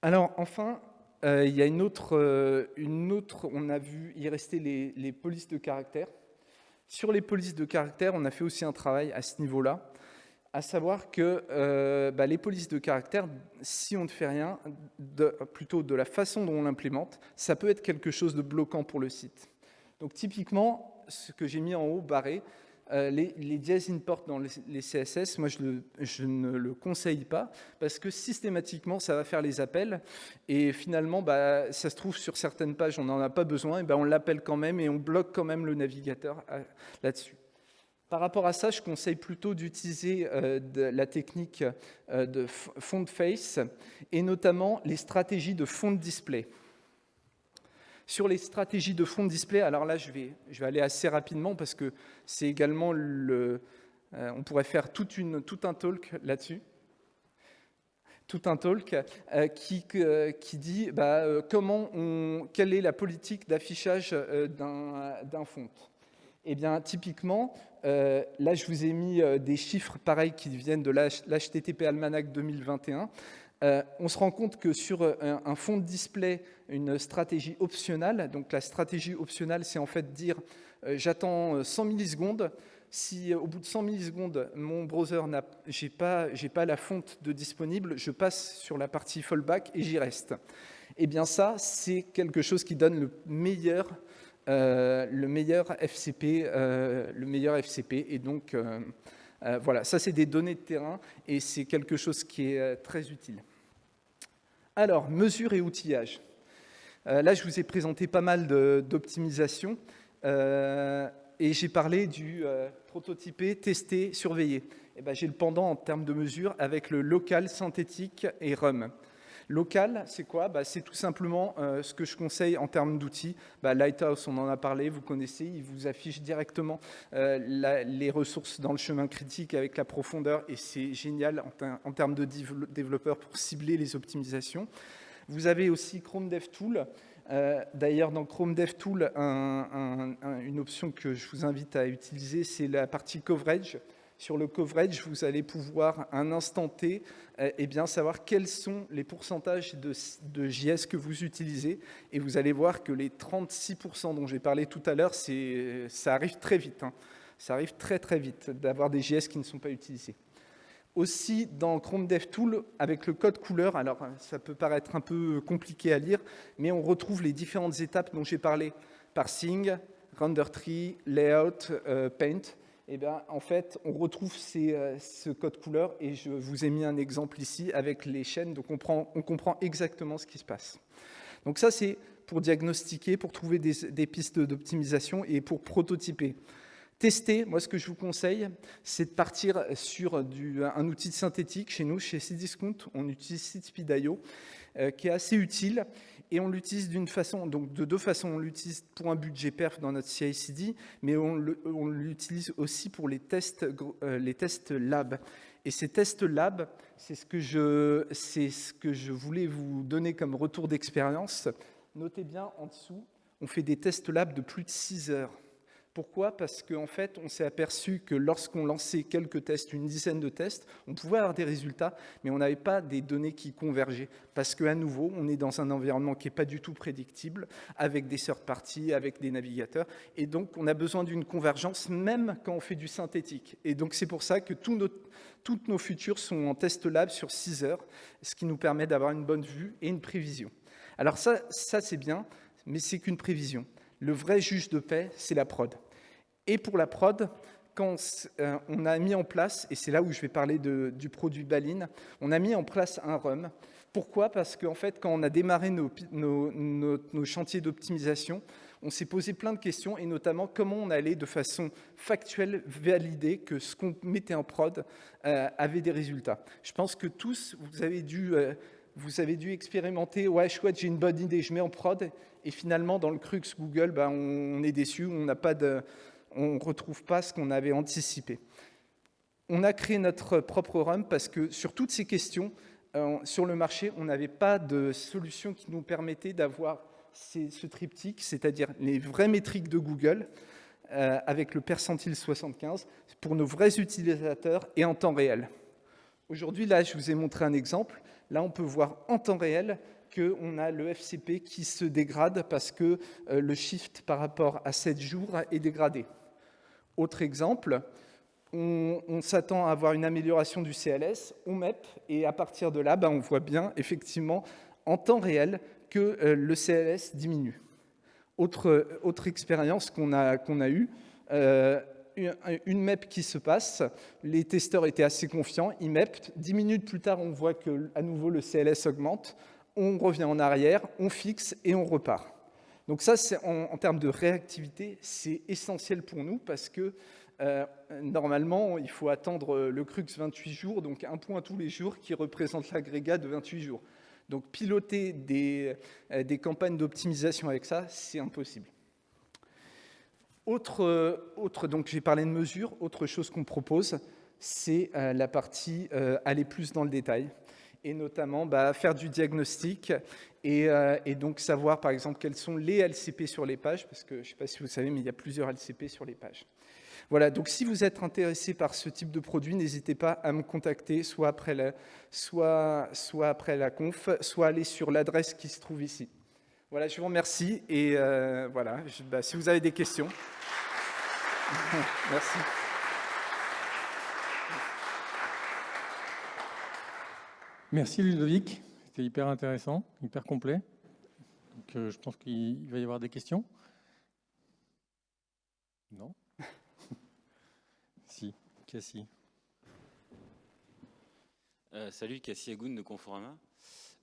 Alors enfin, euh, il y a une autre, euh, une autre, on a vu y rester les, polices de caractère. Sur les polices de caractère, on a fait aussi un travail à ce niveau-là, à savoir que euh, bah, les polices de caractère, si on ne fait rien, plutôt de la façon dont on l'implémente, ça peut être quelque chose de bloquant pour le site. Donc typiquement, ce que j'ai mis en haut, barré, euh, les, les import dans les, CSS, moi je, ne le conseille pas parce que systématiquement ça va faire les appels et finalement bah, ça se trouve sur certaines pages on n'en a pas besoin et ben on l'appelle quand même et on bloque quand même le navigateur euh, là-dessus. Par rapport à ça, je conseille plutôt d'utiliser euh, la technique de font face et notamment les stratégies de fond display. Sur les stratégies de fond de display, alors là, je vais, je vais aller assez rapidement parce que c'est également le... Euh, on pourrait faire tout un talk là-dessus tout un talk euh, qui, euh, qui dit bah, comment on, quelle est la politique d'affichage d'un font. Eh bien, typiquement, là, je vous ai mis des chiffres pareils qui viennent de l'HTTP Almanac 2021. Euh, on se rend compte que sur euh, un, fond de display, une stratégie optionnelle, donc la stratégie optionnelle, c'est en fait dire euh, j'attends 100 millisecondes, si au bout de 100 millisecondes, mon browser n'a pas, la fonte de disponible, je passe sur la partie fallback et j'y reste. Eh bien ça, c'est quelque chose qui donne le meilleur, le meilleur FCP, le meilleur FCP, et donc voilà, ça c'est des données de terrain et c'est quelque chose qui est très utile. Alors, mesures et outillage. Euh, là, je vous ai présenté pas mal d'optimisation euh, et j'ai parlé du euh, prototyper, tester, surveiller. Eh ben, j'ai le pendant en termes de mesures avec le local, synthétique et RUM. Local, c'est quoi? Bah, C'est tout simplement ce que je conseille en termes d'outils. Bah, Lighthouse, on en a parlé, vous connaissez, il vous affiche directement les ressources dans le chemin critique avec la profondeur et c'est génial en, termes de développeurs pour cibler les optimisations. Vous avez aussi Chrome DevTool. Euh, D'ailleurs, dans Chrome DevTool, une option que je vous invite à utiliser, c'est la partie coverage. Sur le coverage, vous allez pouvoir, un instant T, euh, eh bien, savoir quels sont les pourcentages de, JS que vous utilisez. Et vous allez voir que les 36% dont j'ai parlé tout à l'heure, ça arrive très vite. Hein. Ça arrive très très vite d'avoir des JS qui ne sont pas utilisés. Aussi, dans Chrome DevTool, avec le code couleur, alors ça peut paraître un peu compliqué à lire, mais on retrouve les différentes étapes dont j'ai parlé. Parsing, render tree, layout, euh, paint. Et eh bien, en fait, on retrouve euh, ce code couleur et je vous ai mis un exemple ici avec les chaînes, donc on, comprend exactement ce qui se passe. Donc ça, c'est pour diagnostiquer, pour trouver des, des pistes d'optimisation et pour prototyper. Tester, moi ce que je vous conseille, c'est de partir sur un outil synthétique. Chez nous, chez Cdiscount, on utilise SeedSpeed.io, euh, qui est assez utile et on l'utilise d'une façon, donc de deux façons. On l'utilise pour un budget perf dans notre CI/CD, mais on l'utilise aussi pour les tests, euh, les tests lab. Et ces tests lab, c'est ce que je, ce que je voulais vous donner comme retour d'expérience. Notez bien en dessous, on fait des tests lab de plus de 6 heures. Pourquoi? Parce qu'en fait, on s'est aperçu que lorsqu'on lançait quelques tests, une dizaine de tests, on pouvait avoir des résultats, mais on n'avait pas des données qui convergeaient. Parce qu'à nouveau, on est dans un environnement qui n'est pas du tout prédictible, avec des third parties, avec des navigateurs, et donc on a besoin d'une convergence, même quand on fait du synthétique. Et donc c'est pour ça que toutes nos futures sont en test lab sur 6 heures, ce qui nous permet d'avoir une bonne vue et une prévision. Alors ça, ça c'est bien, mais c'est qu'une prévision. Le vrai juge de paix, c'est la prod. Et pour la prod, quand euh, on a mis en place, et c'est là où je vais parler du produit Baline, on a mis en place un RUM. Pourquoi? Parce qu'en fait, quand on a démarré nos, chantiers d'optimisation, on s'est posé plein de questions, et notamment comment on allait de façon factuelle valider que ce qu'on mettait en prod euh, avait des résultats. Je pense que tous, vous avez dû, euh, vous avez dû expérimenter, ouais, chouette, j'ai une bonne idée, je mets en prod, et finalement, dans le crux Google, ben, on est déçu, on n'a pas de, on retrouve pas ce qu'on avait anticipé. On a créé notre propre RUM parce que sur toutes ces questions, euh, sur le marché, on n'avait pas de solution qui nous permettait d'avoir ce triptyque, c'est-à-dire les vraies métriques de Google euh, avec le percentile 75 pour nos vrais utilisateurs et en temps réel. Aujourd'hui, là, je vous ai montré un exemple. Là, on peut voir en temps réel qu'on a le FCP qui se dégrade parce que euh, le shift par rapport à 7 jours est dégradé. Autre exemple, on, s'attend à avoir une amélioration du CLS, on MEP, et à partir de là, ben, on voit bien, effectivement, en temps réel, que euh, le CLS diminue. Autre, autre expérience qu'on a, a eue, euh, une MEP qui se passe, les testeurs étaient assez confiants, ils MEP, 10 minutes plus tard, on voit que à nouveau le CLS augmente, on revient en arrière, on fixe et on repart. Donc ça, en, termes de réactivité, c'est essentiel pour nous parce que euh, normalement, il faut attendre le CRUX 28 jours, donc un point tous les jours qui représente l'agrégat de 28 jours. Donc piloter des, euh, des campagnes d'optimisation avec ça, c'est impossible. Autre, donc j'ai parlé de mesures, autre chose qu'on propose, c'est euh, la partie aller plus dans le détail et notamment bah, faire du diagnostic et, et, donc savoir par exemple quels sont les LCP sur les pages, parce que je ne sais pas si vous savez, mais il y a plusieurs LCP sur les pages. Voilà, donc si vous êtes intéressé par ce type de produit, n'hésitez pas à me contacter, soit après la, soit, soit après la conf, soit aller sur l'adresse qui se trouve ici. Voilà, je vous remercie et euh, voilà, bah, si vous avez des questions. Merci. Merci Ludovic, c'était hyper intéressant, hyper complet. Donc, euh, je pense qu'il va y avoir des questions. Non Cassie. Euh, salut, Cassie Agoun de Conforama.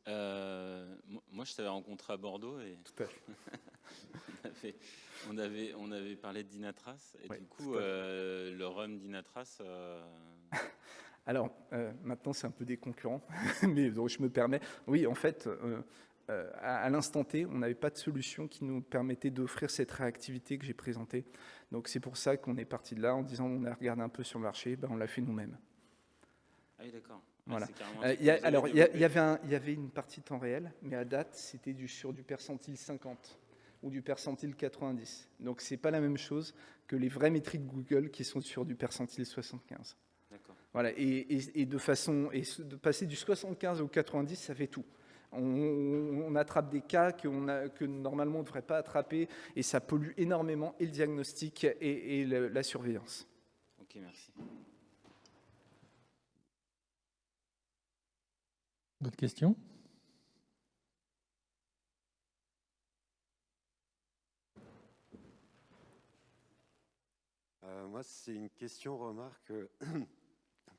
Euh, moi, je t'avais rencontré à Bordeaux et tout à fait. on, avait, on, avait, parlé de Dinatras et du coup, euh, le rhum Dinatras. Alors, maintenant, c'est un peu des concurrents, mais donc je me permets. Oui, en fait, euh, à, l'instant T, on n'avait pas de solution qui nous permettait d'offrir cette réactivité que j'ai présentée. Donc c'est pour ça qu'on est parti de là en disant on a regardé un peu sur le marché, ben on l'a fait nous-mêmes. Ah oui, d'accord. Voilà. Euh, alors, il y, avait il y avait une partie temps réel, mais à date, c'était du, sur du percentile 50 ou du percentile 90. Donc, ce n'est pas la même chose que les vraies métriques Google qui sont sur du percentile 75. Voilà, et, et, de façon, et de passer du 75 au 90, ça fait tout on, attrape des cas que normalement on ne devrait pas attraper et ça pollue énormément et le diagnostic et, la surveillance. Ok, merci. D'autres questions? Euh, Moi, c'est une question, remarque,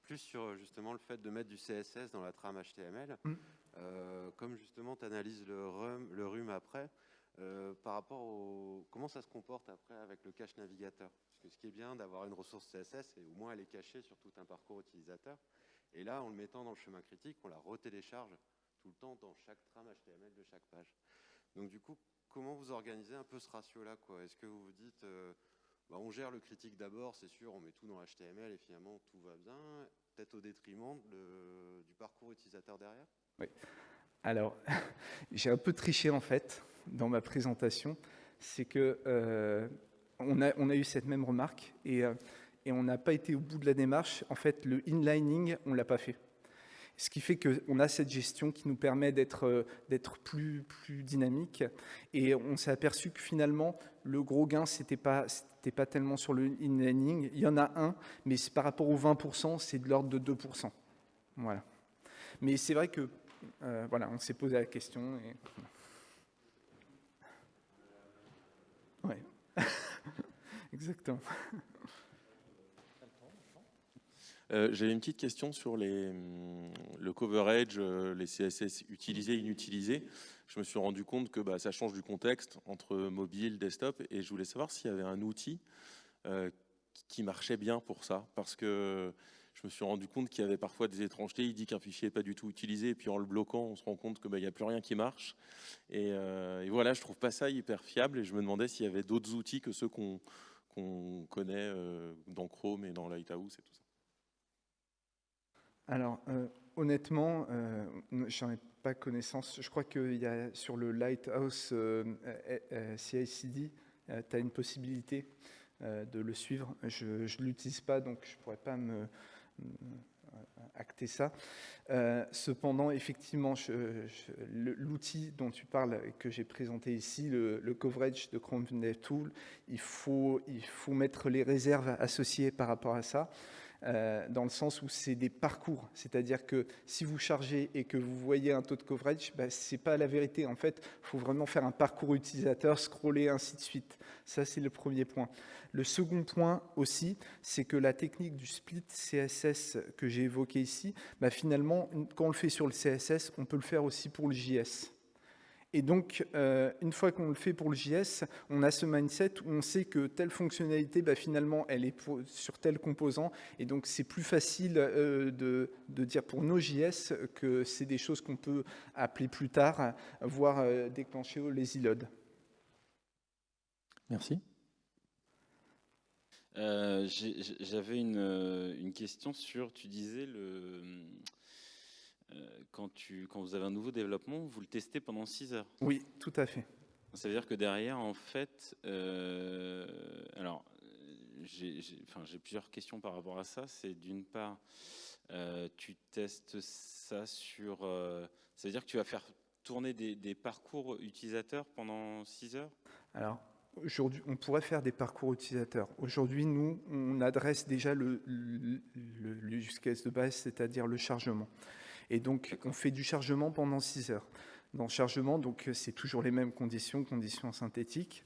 plus sur justement le fait de mettre du CSS dans la trame HTML. Euh, comme justement tu analyses le, RUM, le après, euh, par rapport au comment ça se comporte après avec le cache navigateur? Parce que ce qui est bien d'avoir une ressource CSS, c'est au moins elle est cachée sur tout un parcours utilisateur. Et là, en le mettant dans le chemin critique, on la retélécharge tout le temps dans chaque trame HTML de chaque page. Donc du coup, comment vous organisez un peu ce ratio-là Est-ce que vous vous dites, euh, bah, on gère le critique d'abord, c'est sûr, on met tout dans HTML et finalement tout va bien, peut-être au détriment du parcours utilisateur derrière? Oui. Alors, j'ai un peu triché en fait dans ma présentation. C'est que euh, on, a, eu cette même remarque et, euh, et on n'a pas été au bout de la démarche. En fait, le inlining, on l'a pas fait. Ce qui fait qu'on a cette gestion qui nous permet d'être euh, plus, plus dynamique. Et on s'est aperçu que finalement, le gros gain, ce n'était pas, tellement sur le inlining. Il y en a un, mais par rapport aux 20%, c'est de l'ordre de 2%. Voilà. Mais c'est vrai que euh, voilà, on s'est posé la question. Et... Exactement. Euh, J'ai une petite question sur les, hum, le coverage, les CSS utilisés, inutilisés, je me suis rendu compte que bah, ça change du contexte entre mobile, desktop, et je voulais savoir s'il y avait un outil qui marchait bien pour ça, parce que je me suis rendu compte qu'il y avait parfois des étrangetés. Il dit qu'un fichier n'est pas du tout utilisé, et puis en le bloquant, on se rend compte qu'il bah, n'y a plus rien qui marche. Et, voilà, je trouve pas ça hyper fiable, et je me demandais s'il y avait d'autres outils que ceux qu'on connaît dans Chrome et dans Lighthouse et tout ça. Alors, euh, honnêtement, euh, j'en ai pas connaissance. Je crois qu'il y a sur le Lighthouse euh, CICD, tu as une possibilité de le suivre. Je ne l'utilise pas, donc je ne pourrais pas me, acter ça. cependant, effectivement, l'outil dont tu parles, que j'ai présenté ici, le, coverage de Chrome Tool, il faut, il faut mettre les réserves associées par rapport à ça. Euh, dans le sens où c'est des parcours. C'est-à-dire que si vous chargez et que vous voyez un taux de coverage, bah, ce n'est pas la vérité. En fait, il faut vraiment faire un parcours utilisateur, scroller, ainsi de suite. Ça, c'est le premier point. Le second point aussi, c'est que la technique du split CSS que j'ai évoqué ici, bah, finalement, quand on le fait sur le CSS, on peut le faire aussi pour le JS. Et donc, euh, une fois qu'on le fait pour le JS, on a ce mindset où on sait que telle fonctionnalité, bah, finalement, elle est sur tel composant. Et donc, c'est plus facile euh, de, dire pour nos JS que c'est des choses qu'on peut appeler plus tard, voire euh, déclencher au lazy load. Merci. J'avais une, une, question sur, tu disais, le, quand, tu, quand vous avez un nouveau développement, vous le testez pendant 6 heures. Oui, tout à fait. Ça veut dire que derrière, en fait, euh, alors, j'ai plusieurs questions par rapport à ça. C'est d'une part, euh, tu testes ça sur... ça veut dire que tu vas faire tourner des, des parcours utilisateurs pendant 6 heures? Alors, Aujourd'hui, on pourrait faire des parcours utilisateurs. Aujourd'hui, nous, on adresse déjà le, le, le use case de base, c'est-à-dire le chargement. Et donc, on fait du chargement pendant 6 heures. Dans le chargement, donc c'est toujours les mêmes conditions, conditions synthétiques.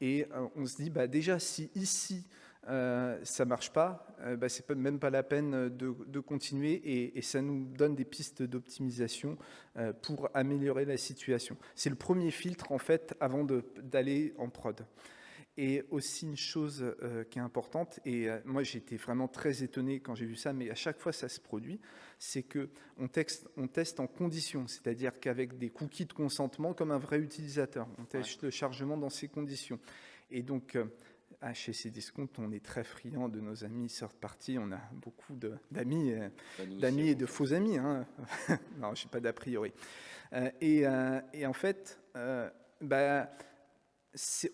Et euh, on se dit, bah, déjà, si ici, euh, ça marche pas, euh, bah, c'est même pas la peine de, continuer et, ça nous donne des pistes d'optimisation euh, pour améliorer la situation. C'est le premier filtre en fait avant d'aller en prod. Et aussi une chose euh, qui est importante, et euh, moi été vraiment très étonné quand j'ai vu ça, mais à chaque fois ça se produit, c'est qu'on on teste en conditions, c'est-à-dire qu'avec des cookies de consentement comme un vrai utilisateur, on teste le chargement dans ces conditions. Et donc, euh, chez Cdiscount, on est très friand de nos amis third party. On a beaucoup d'amis, bah, d'amis et de faux amis. Hein. non, je n'ai pas d'a priori. et, et, en fait, bah,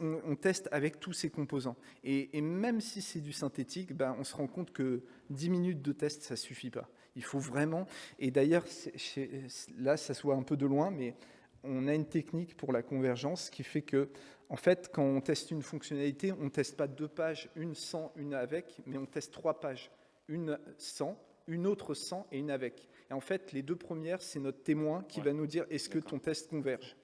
on, teste avec tous ces composants. Et, même si c'est du synthétique, ben, on se rend compte que 10 minutes de test, ça suffit pas. Il faut vraiment, et d'ailleurs, là, ça se voit un peu de loin, mais on a une technique pour la convergence qui fait que, en fait, quand on teste une fonctionnalité, on ne teste pas deux pages, une sans, une avec, mais on teste trois pages, une sans, une autre sans et une avec. Et en fait, les deux premières, c'est notre témoin qui va nous dire est-ce que ton test converge?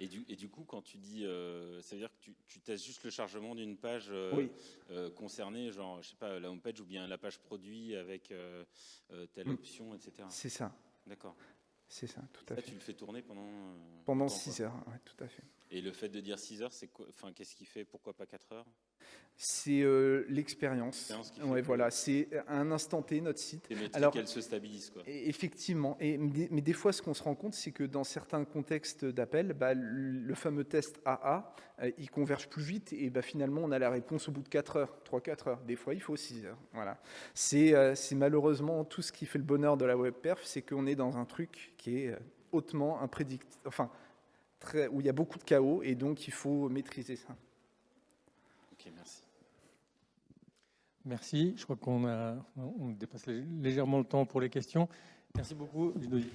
Et du, et du, coup, quand tu dis, euh, ça veut dire que tu, tu, testes juste le chargement d'une page euh, euh, concernée, genre, je sais pas, la homepage ou bien la page produit avec telle mm. option, etc. C'est ça. D'accord. C'est ça, tout à fait. Tu le fais tourner pendant Pendant 6 heures, oui, tout à fait. Et le fait de dire 6 heures, c'est Enfin, qu'est-ce qui fait Pourquoi pas 4 heures? C'est euh, l'expérience. Ouais, voilà, c'est un instant T notre site. Alors qu'elle se stabilise quoi. Effectivement. Et mais des fois, ce qu'on se rend compte, c'est que dans certains contextes d'appel, bah, le fameux test AA, euh, il converge plus vite et bah, finalement, on a la réponse au bout de 4 heures, 3-4 heures. Des fois, il faut 6 heures. Voilà. Euh, c'est malheureusement tout ce qui fait le bonheur de la web perf, c'est qu'on est dans un truc qui est hautement imprédictible, enfin, très, où il y a beaucoup de chaos et donc il faut maîtriser ça. Ok, merci. Merci. Je crois qu'on a on dépasse légèrement le temps pour les questions. Merci beaucoup, Ludovic.